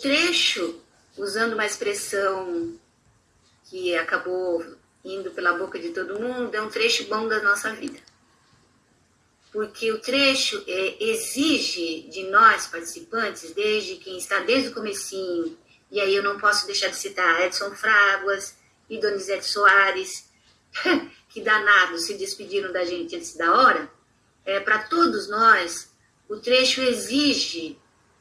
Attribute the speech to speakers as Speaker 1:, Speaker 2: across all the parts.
Speaker 1: trecho, usando uma expressão que acabou indo pela boca de todo mundo, é um trecho bom da nossa vida. Porque o trecho é, exige de nós, participantes, desde quem está desde o comecinho, e aí eu não posso deixar de citar Edson Fraguas e Donizete Soares, que danados se despediram da gente antes da hora, é, para todos nós, o trecho exige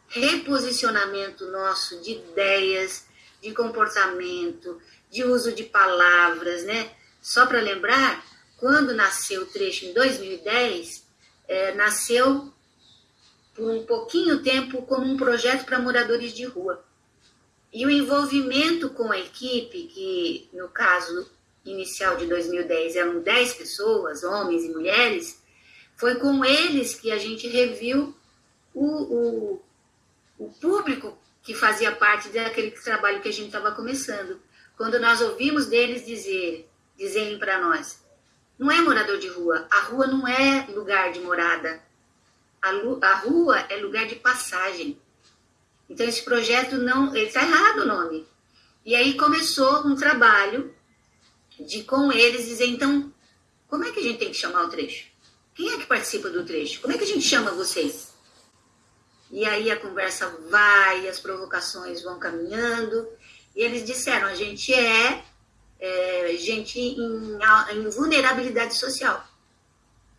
Speaker 1: reposicionamento nosso de ideias, de comportamento, de uso de palavras, né? Só para lembrar, quando nasceu o trecho em 2010, é, nasceu por um pouquinho tempo como um projeto para moradores de rua. E o envolvimento com a equipe, que no caso inicial de 2010 eram 10 pessoas, homens e mulheres, foi com eles que a gente reviu o, o, o público que fazia parte daquele trabalho que a gente estava começando. Quando nós ouvimos deles dizer, dizerem para nós, não é morador de rua, a rua não é lugar de morada, a, a rua é lugar de passagem. Então esse projeto não, ele está errado o nome. E aí começou um trabalho de com eles dizer, então, como é que a gente tem que chamar o trecho? Quem é que participa do trecho? Como é que a gente chama vocês? E aí a conversa vai, as provocações vão caminhando, e eles disseram, a gente é, é gente em, em vulnerabilidade social.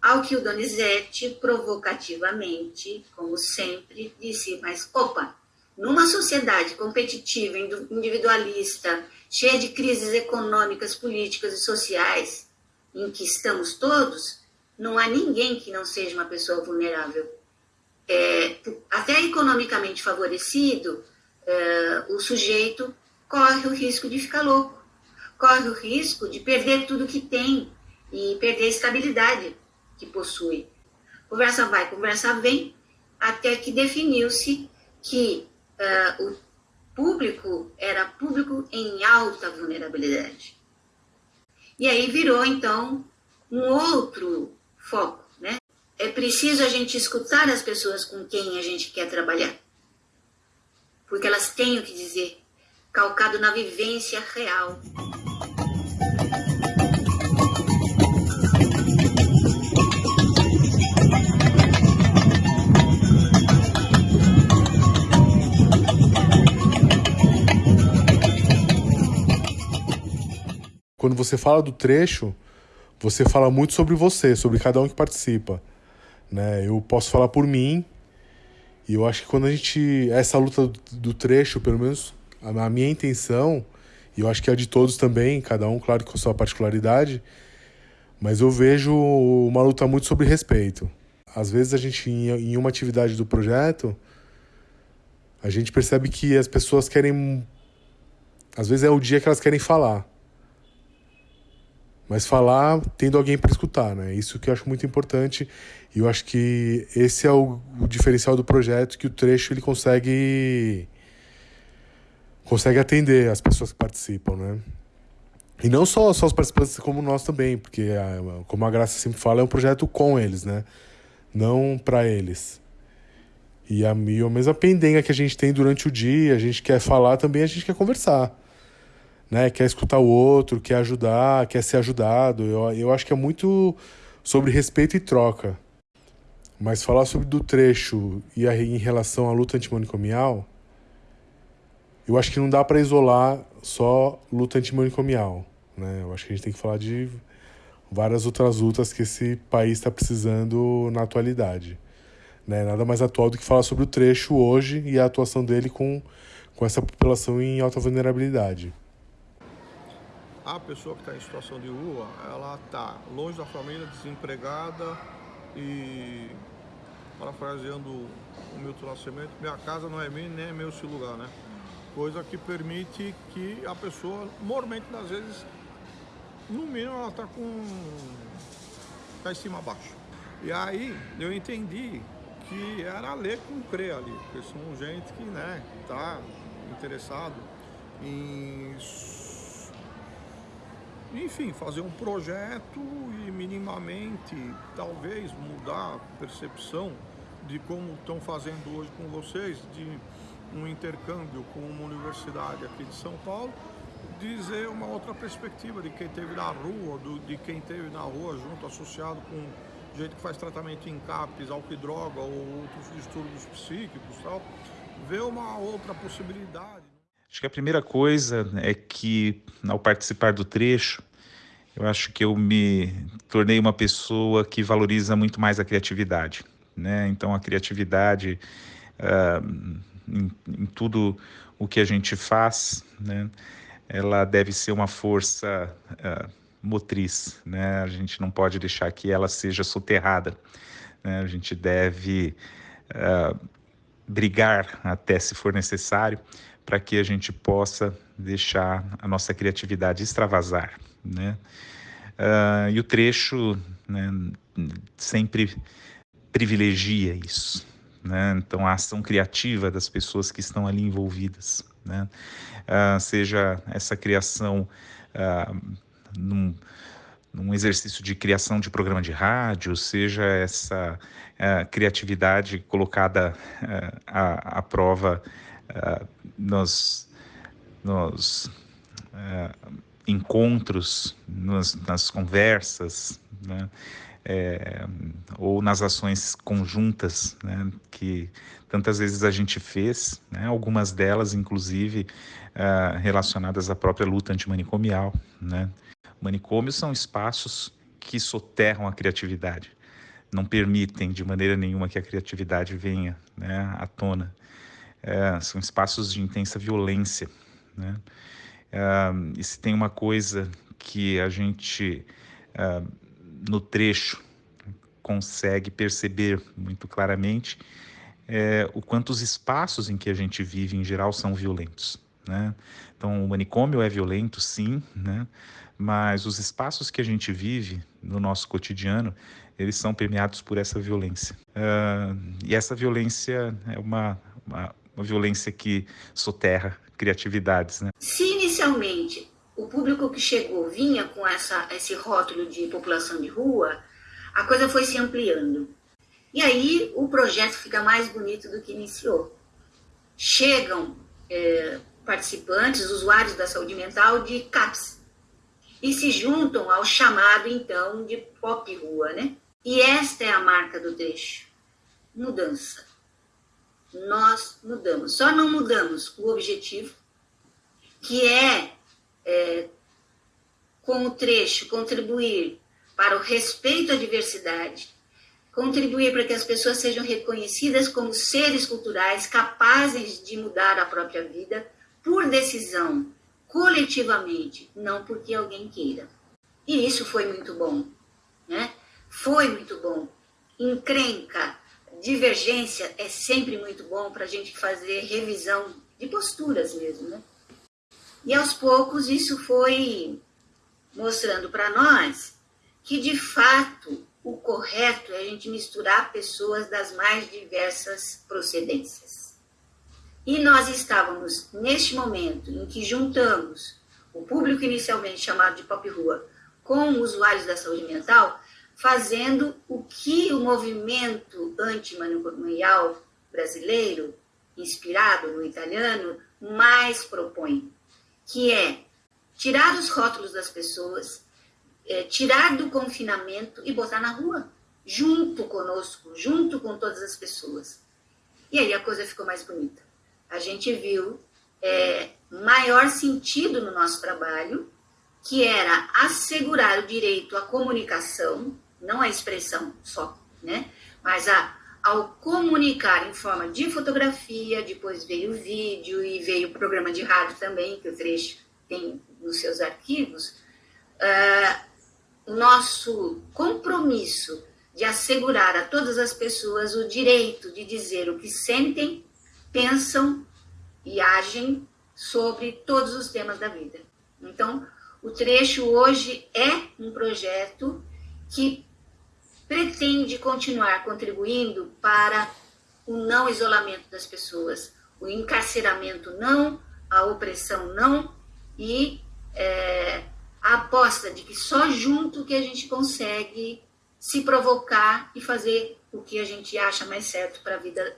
Speaker 1: Ao que o Donizete, provocativamente, como sempre, disse, mas opa, numa sociedade competitiva, individualista, cheia de crises econômicas, políticas e sociais, em que estamos todos, não há ninguém que não seja uma pessoa vulnerável. É, até economicamente favorecido, é, o sujeito corre o risco de ficar louco, corre o risco de perder tudo que tem e perder a estabilidade que possui. Conversa vai, conversa vem, até que definiu-se que uh, o público era público em alta vulnerabilidade. E aí virou, então, um outro foco? É preciso a gente escutar as pessoas com quem a gente quer trabalhar. Porque elas têm o que dizer, calcado na vivência real.
Speaker 2: quando você fala do trecho, você fala muito sobre você, sobre cada um que participa. Né? Eu posso falar por mim, e eu acho que quando a gente. Essa luta do trecho, pelo menos a minha intenção, e eu acho que é a de todos também, cada um, claro, com a sua particularidade, mas eu vejo uma luta muito sobre respeito. Às vezes a gente, em uma atividade do projeto, a gente percebe que as pessoas querem. Às vezes é o dia que elas querem falar mas falar tendo alguém para escutar, né? Isso que eu acho muito importante e eu acho que esse é o, o, diferencial do projeto que o trecho ele consegue consegue atender as pessoas que participam, né? E não só, só os participantes como nós também, porque a, como a Graça sempre fala, é um projeto com eles, né? Não para eles. E a, e a mesma pendenga que a gente tem durante o dia, a gente quer falar também, a gente quer conversar né? Quer escutar o outro, quer ajudar, quer ser ajudado. Eu, eu acho que é muito sobre respeito e troca. Mas falar sobre do trecho e a, em relação à luta antimanicomial, eu acho que não dá para isolar só luta antimanicomial. Né? Eu acho que a gente tem que falar de várias outras lutas que esse país está precisando na atualidade. Né? Nada mais atual do que falar sobre o trecho hoje e a atuação dele com, com essa população em alta vulnerabilidade
Speaker 3: a pessoa que está em situação de rua, ela está longe da família, desempregada e, parafraseando o Milton Nascimento, minha casa não é minha nem é meu esse lugar, né? Coisa que permite que a pessoa, normalmente, às vezes, no mínimo, ela está com... está em cima abaixo. E aí, eu entendi que era ler com crer ali, porque são gente que, né, tá interessado em enfim, fazer um projeto e minimamente, talvez, mudar a percepção de como estão fazendo hoje com vocês, de um intercâmbio com uma universidade aqui de São Paulo, dizer uma outra perspectiva de quem teve na rua, do, de quem teve na rua junto, associado com gente que faz tratamento em álcool e droga ou outros distúrbios psíquicos tal, ver uma outra possibilidade.
Speaker 4: Acho que a primeira coisa é que, ao participar do trecho, eu acho que eu me tornei uma pessoa que valoriza muito mais a criatividade. Né? Então, a criatividade uh, em, em, tudo o que a gente faz, né? ela deve ser uma força uh, motriz. Né? A gente não pode deixar que ela seja soterrada. Né? A gente deve uh, brigar até se for necessário para que a gente possa deixar a nossa criatividade extravasar, né? Uh, e o trecho né, sempre privilegia isso, né? Então a ação criativa das pessoas que estão ali envolvidas, né? Uh, seja essa criação uh, num, num exercício de criação de programa de rádio, seja essa criatividade colocada à, à, prova uh, nos, nos encontros, nos, nas conversas, né? É, ou nas ações conjuntas né? que tantas vezes a gente fez, né? algumas delas, inclusive, relacionadas à própria luta antimanicomial. Né? Manicômios são espaços que soterram a criatividade, não permitem de maneira nenhuma que a criatividade venha né, à tona. É, são espaços de intensa violência. Né? É, e se tem uma coisa que a gente, é, no trecho, consegue perceber muito claramente, é o quanto os espaços em que a gente vive, em geral, são violentos. Né? Então, o manicômio é violento, sim, né? mas os espaços que a gente vive no nosso cotidiano, eles são permeados por essa violência. Uh, e essa violência é uma, uma, uma, violência que soterra criatividades. Né?
Speaker 1: Se inicialmente o público que chegou vinha com essa, esse rótulo de população de rua, a coisa foi se ampliando. E aí o projeto fica mais bonito do que iniciou. Chegam é, participantes, usuários da saúde mental de CAPS, e se juntam ao chamado então de pop rua, né? E esta é a marca do trecho. Mudança. Nós mudamos. Só não mudamos o objetivo, que é, é com o trecho contribuir para o respeito à diversidade, contribuir para que as pessoas sejam reconhecidas como seres culturais capazes de mudar a própria vida por decisão coletivamente, não porque alguém queira. E isso foi muito bom, né? Foi muito bom. Encrenca, divergência é sempre muito bom para a gente fazer revisão de posturas mesmo, né? E aos poucos isso foi mostrando para nós que de fato o correto é a gente misturar pessoas das mais diversas procedências. E nós estávamos, neste momento em que juntamos o público inicialmente chamado de pop rua com usuários da saúde mental, fazendo o que o movimento antimanicomial brasileiro, inspirado no italiano, mais propõe, que é tirar os rótulos das pessoas, é, tirar do confinamento e botar na rua, junto conosco, junto com todas as pessoas. E aí a coisa ficou mais bonita a gente viu é, maior sentido no nosso trabalho, que era assegurar o direito à comunicação, não à expressão só, né? Mas a, ao comunicar em forma de fotografia, depois veio o vídeo e veio o programa de rádio também, que o trecho tem nos seus arquivos, uh, o nosso compromisso de assegurar a todas as pessoas o direito de dizer o que sentem pensam e agem sobre todos os temas da vida. Então, o trecho hoje é um projeto que pretende continuar contribuindo para o não isolamento das pessoas, o encarceramento não, a opressão não e é, a aposta de que só junto que a gente consegue se provocar e fazer o que a gente acha mais certo para a vida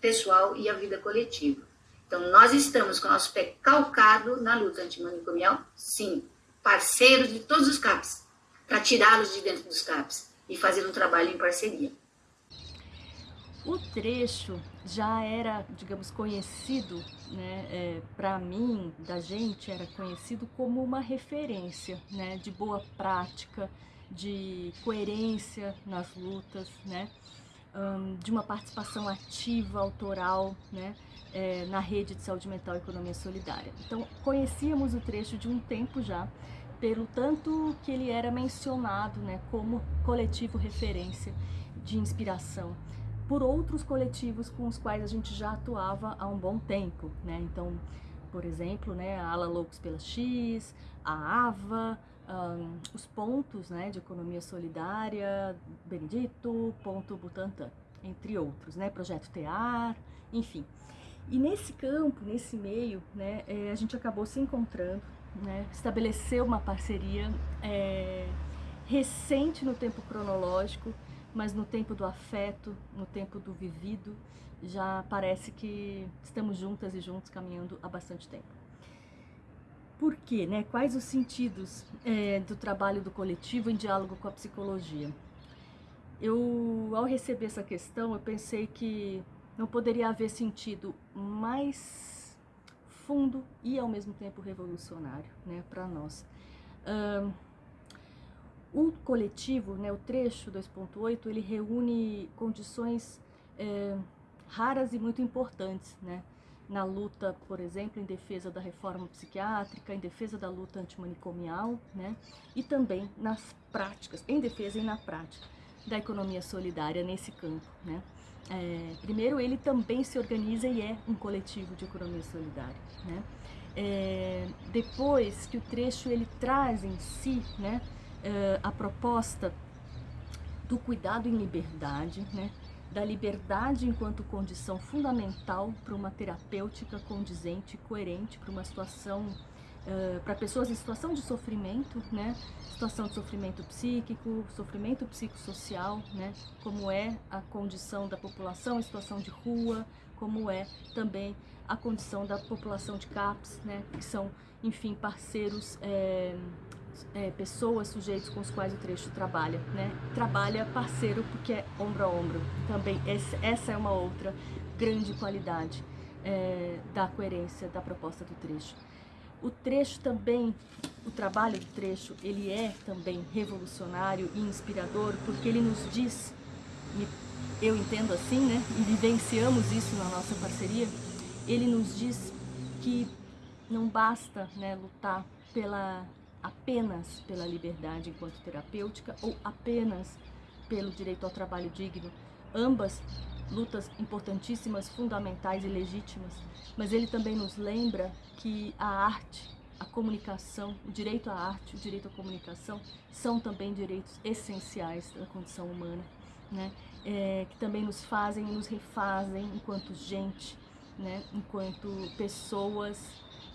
Speaker 1: pessoal e a vida coletiva. Então, nós estamos com o nosso pé calcado na luta antimanicomial, sim, parceiros de todos os CAPs, para tirá-los de dentro dos CAPs e fazer um trabalho em parceria.
Speaker 5: O trecho já era, digamos, conhecido, né, é, para mim, da gente, era conhecido como uma referência né, de boa prática, de coerência nas lutas, né, um, de uma participação ativa, autoral, né, é, na rede de saúde mental e economia solidária. Então, conhecíamos o trecho de um tempo já, pelo tanto que ele era mencionado né, como coletivo referência de inspiração por outros coletivos com os quais a gente já atuava há um bom tempo, né? Então, por exemplo, né, a Ala Loucos pela X, a AVA, um, os pontos né, de economia solidária, Benedito, Ponto Butantan, entre outros, né, Projeto TEAR, enfim. E nesse campo, nesse meio, né, é, a gente acabou se encontrando, né, estabeleceu uma parceria é, recente no tempo cronológico, mas no tempo do afeto, no tempo do vivido, já parece que estamos juntas e juntos caminhando há bastante tempo. Por quê? Né? Quais os sentidos é, do trabalho do coletivo em diálogo com a psicologia? Eu, ao receber essa questão, eu pensei que não poderia haver sentido mais fundo e ao mesmo tempo revolucionário né, para nós. Um, o coletivo, né, o trecho 2.8, ele reúne condições é, raras e muito importantes, né, na luta, por exemplo, em defesa da reforma psiquiátrica, em defesa da luta antimanicomial, né, e também nas práticas, em defesa e na prática da economia solidária nesse campo, né. É, primeiro, ele também se organiza e é um coletivo de economia solidária, né. É, depois que o trecho ele traz em si, né, uh, a proposta do cuidado em liberdade, né? da liberdade enquanto condição fundamental para uma terapêutica condizente e coerente para uma situação, uh, para pessoas em situação de sofrimento, né? situação de sofrimento psíquico, sofrimento psicossocial, né? como é a condição da população em situação de rua, como é também a condição da população de CAPS, né? que são, enfim, parceiros é, é, pessoas, sujeitos com os quais o trecho trabalha, né? Trabalha parceiro porque é ombro a ombro. Também esse, essa é uma outra grande qualidade é, da coerência da proposta do trecho. O trecho também, o trabalho do trecho, ele é também revolucionário e inspirador porque ele nos diz, eu entendo assim, né? E vivenciamos isso na nossa parceria. Ele nos diz que não basta né, lutar pela apenas pela liberdade enquanto terapêutica ou apenas pelo direito ao trabalho digno. Ambas lutas importantíssimas, fundamentais e legítimas, mas ele também nos lembra que a arte, a comunicação, o direito à arte, o direito à comunicação são também direitos essenciais da condição humana, né? É, que também nos fazem e nos refazem enquanto gente, né? enquanto pessoas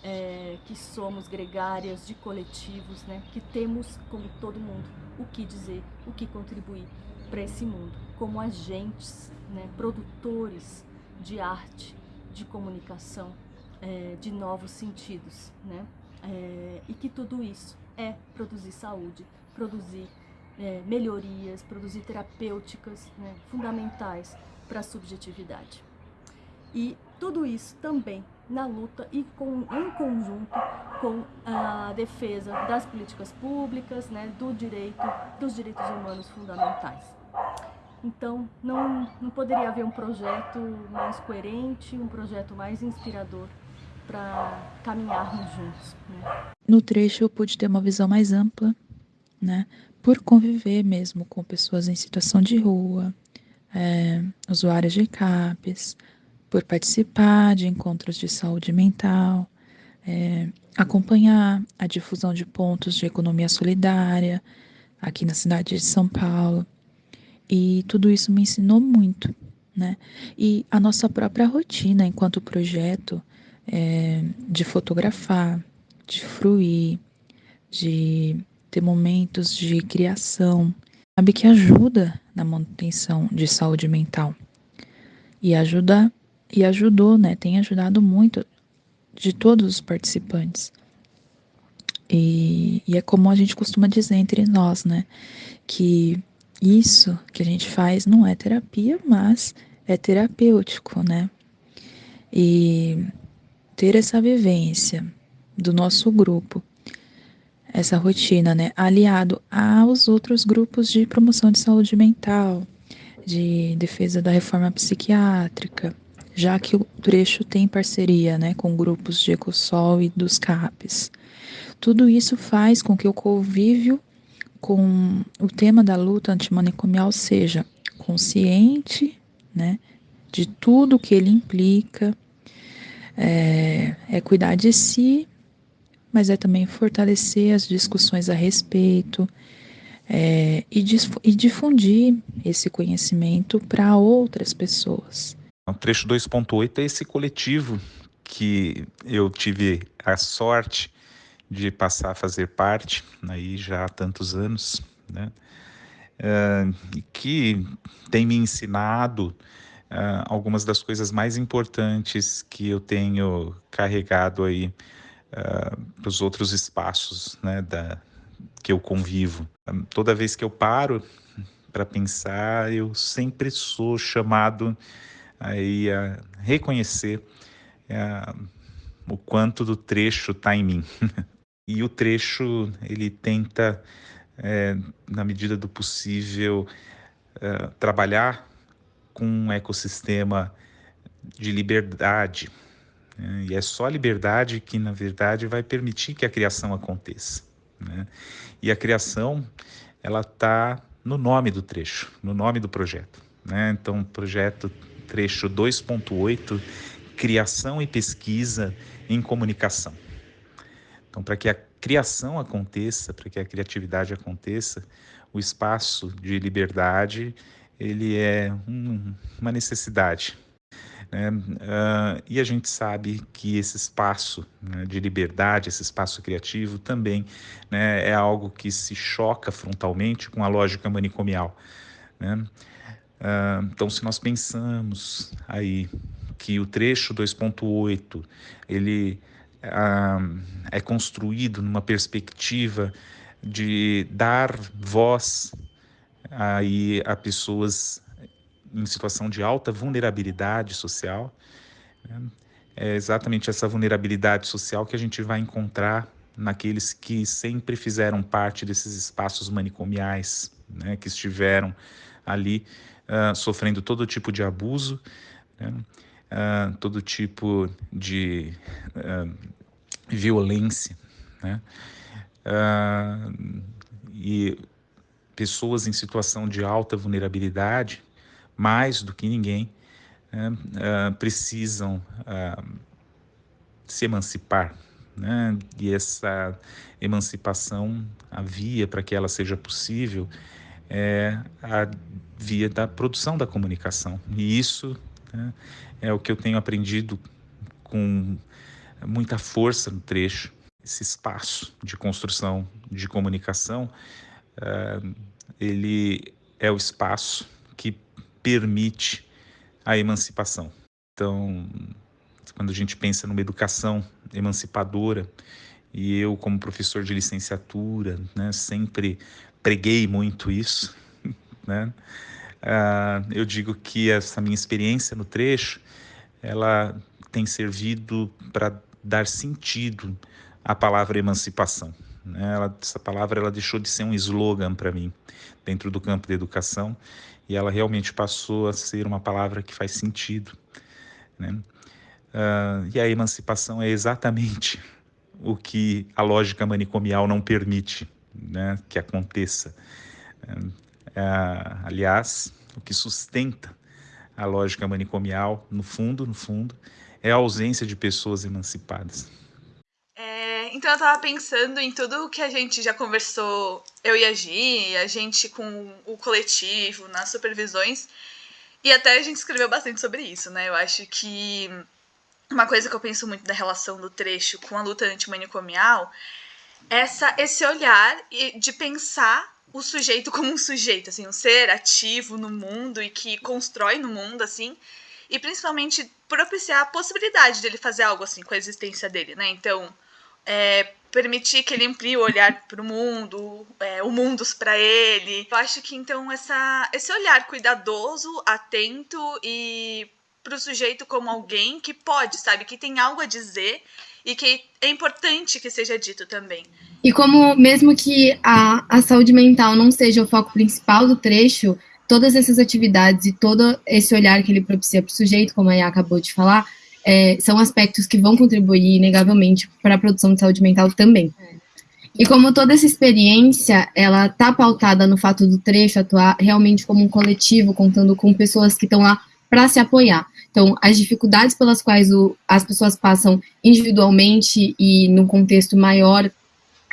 Speaker 5: é, que somos gregárias de coletivos, né, que temos, como todo mundo, o que dizer, o que contribuir para esse mundo, como agentes, né, produtores de arte, de comunicação, é, de novos sentidos, né, é, e que tudo isso é produzir saúde, produzir é, melhorias, produzir terapêuticas né, fundamentais para a subjetividade. E tudo isso também na luta e com, em conjunto com a defesa das políticas públicas, né, do direito, dos direitos humanos fundamentais. Então, não, não poderia haver um projeto mais coerente, um projeto mais inspirador para caminharmos juntos. Né?
Speaker 6: No trecho eu pude ter uma visão mais ampla, né, por conviver mesmo com pessoas em situação de rua, é, usuários de CAPES, por participar de encontros de saúde mental, é, acompanhar a difusão de pontos de economia solidária aqui na cidade de São Paulo. E tudo isso me ensinou muito, né? E a nossa própria rotina enquanto projeto é, de fotografar, de fruir, de ter momentos de criação, sabe que ajuda na manutenção de saúde mental e ajuda e ajudou, né? Tem ajudado muito de todos os participantes. E, e é como a gente costuma dizer entre nós, né? Que isso que a gente faz não é terapia, mas é terapêutico, né? E ter essa vivência do nosso grupo, essa rotina, né, aliado aos outros grupos de promoção de saúde mental, de defesa da reforma psiquiátrica, já que o trecho tem parceria, né, com grupos de Ecosol e dos CAPs. Tudo isso faz com que o convívio com o tema da luta antimanicomial seja consciente, né, de tudo que ele implica, é, é cuidar de si, mas é também fortalecer as discussões a respeito é, e, e difundir esse conhecimento para outras pessoas.
Speaker 4: O trecho 2.8 é esse coletivo que eu tive a sorte de passar a fazer parte aí já há tantos anos, né? Uh, que tem me ensinado uh, algumas das coisas mais importantes que eu tenho carregado aí uh, ah, para os outros espaços né, da, que eu convivo. Toda vez que eu paro para pensar, eu sempre sou chamado aí a reconhecer o quanto do trecho está em mim. e o trecho ele tenta, é, na medida do possível, uh, trabalhar com um ecossistema de liberdade. Né? E é só a liberdade que, na verdade, vai permitir que a criação aconteça. Né? E a criação, ela está no nome do trecho, no nome do projeto. Né? Então, projeto trecho 2.8, criação e pesquisa em comunicação. Então, para que a criação aconteça, para que a criatividade aconteça, o espaço de liberdade ele é um, uma necessidade. Né? Uh, e a gente sabe que esse espaço né, de liberdade, esse espaço criativo também né, é algo que se choca frontalmente com a lógica manicomial. Uh, então, se nós pensamos aí que o trecho 2.8 ele é construído numa perspectiva de dar voz aí a pessoas em situação de alta vulnerabilidade social. Né? É exatamente essa vulnerabilidade social que a gente vai encontrar naqueles que sempre fizeram parte desses espaços manicomiais, né? que estiveram ali uh, sofrendo todo tipo de abuso, né? Uh, todo tipo de uh, violência. Né? e pessoas em situação de alta vulnerabilidade, mais do que ninguém, né, uh, precisam uh, se emancipar. Né? E essa emancipação, a via para que ela seja possível, é a via da produção da comunicação. E isso né, é o que eu tenho aprendido com muita força no trecho. Esse espaço de construção de comunicação uh, ele é o espaço que permite a emancipação. Então, quando a gente pensa numa educação emancipadora, e eu, como professor de licenciatura, né, sempre preguei muito isso, né? Uh, eu digo que essa minha experiência no trecho, ela tem servido para dar sentido à palavra emancipação. Né? Ela, essa palavra ela deixou de ser um slogan para mim dentro do campo da educação e ela realmente passou a ser uma palavra que faz sentido. Né? Uh, e a emancipação é exatamente o que a lógica manicomial não permite né, que aconteça. Uh, aliás, o que sustenta a lógica manicomial, no fundo, no fundo, é a ausência de pessoas emancipadas.
Speaker 7: Então eu tava pensando em tudo que a gente já conversou, eu e a Gi, a gente com o coletivo, nas supervisões. E até a gente escreveu bastante sobre isso, né? Eu acho que uma coisa que eu penso muito da relação do trecho com a luta antimanicomial é essa, esse olhar de pensar o sujeito como um sujeito, assim, um ser ativo no mundo e que constrói no mundo, assim, e principalmente propiciar a possibilidade dele fazer algo assim com a existência dele, né? Então, é, permitir que ele amplie o olhar para o mundo, é, o mundos para ele. Eu acho que então essa, esse olhar cuidadoso, atento e para o sujeito como alguém que pode, sabe, que tem algo a dizer e que é importante que seja dito também.
Speaker 8: E como mesmo que a, a saúde mental não seja o foco principal do trecho, todas essas atividades e todo esse olhar que ele propicia para o sujeito, como a Yá acabou de falar, é, são aspectos que vão contribuir inegavelmente para a produção de saúde mental também. E como toda essa experiência, ela está pautada no fato do trecho atuar realmente como um coletivo, contando com pessoas que estão lá para se apoiar. Então, as dificuldades pelas quais o, as pessoas passam individualmente e no contexto maior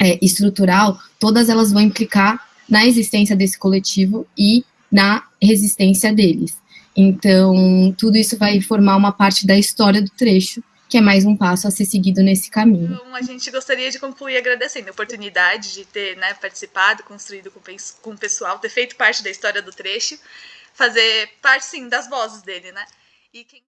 Speaker 8: é, estrutural, todas elas vão implicar na existência desse coletivo e na resistência deles. Então, tudo isso vai formar uma parte da história do trecho, que é mais um passo a ser seguido nesse caminho.
Speaker 7: Então, a gente gostaria de concluir agradecendo a oportunidade de ter né, participado, construído com, com o pessoal, ter feito parte da história do trecho, fazer parte, sim, das vozes dele, né? E quem...